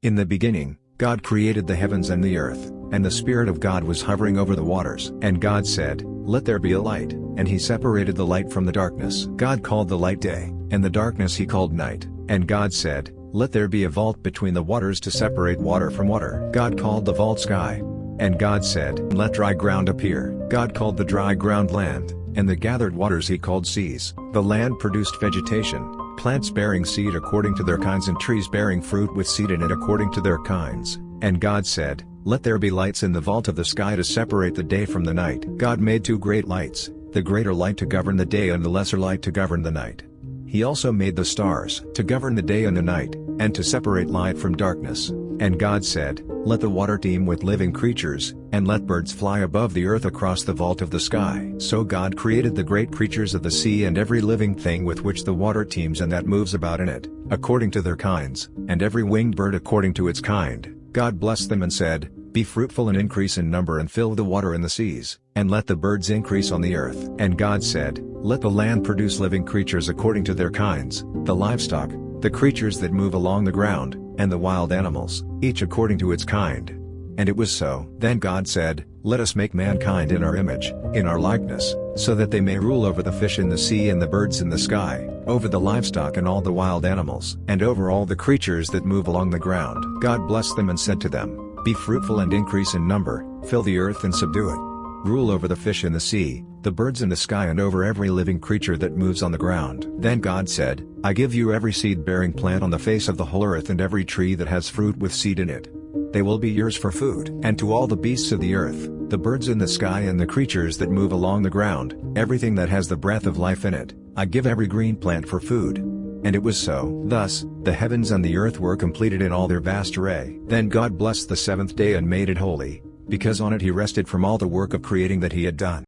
In the beginning, God created the heavens and the earth, and the Spirit of God was hovering over the waters. And God said, Let there be a light, and he separated the light from the darkness. God called the light day, and the darkness he called night. And God said, Let there be a vault between the waters to separate water from water. God called the vault sky. And God said, Let dry ground appear. God called the dry ground land, and the gathered waters he called seas. The land produced vegetation, plants bearing seed according to their kinds and trees bearing fruit with seed in it according to their kinds. And God said, Let there be lights in the vault of the sky to separate the day from the night. God made two great lights, the greater light to govern the day and the lesser light to govern the night. He also made the stars to govern the day and the night, and to separate light from darkness. And God said, Let the water teem with living creatures, and let birds fly above the earth across the vault of the sky. So God created the great creatures of the sea and every living thing with which the water teems and that moves about in it, according to their kinds, and every winged bird according to its kind. God blessed them and said, Be fruitful and increase in number and fill the water in the seas, and let the birds increase on the earth. And God said, Let the land produce living creatures according to their kinds, the livestock, the creatures that move along the ground, and the wild animals, each according to its kind. And it was so. Then God said, Let us make mankind in our image, in our likeness, so that they may rule over the fish in the sea and the birds in the sky, over the livestock and all the wild animals, and over all the creatures that move along the ground. God blessed them and said to them, Be fruitful and increase in number, fill the earth and subdue it. Rule over the fish in the sea, the birds in the sky and over every living creature that moves on the ground. Then God said, I give you every seed-bearing plant on the face of the whole earth and every tree that has fruit with seed in it. They will be yours for food. And to all the beasts of the earth, the birds in the sky and the creatures that move along the ground, everything that has the breath of life in it, I give every green plant for food. And it was so. Thus, the heavens and the earth were completed in all their vast array. Then God blessed the seventh day and made it holy, because on it he rested from all the work of creating that he had done.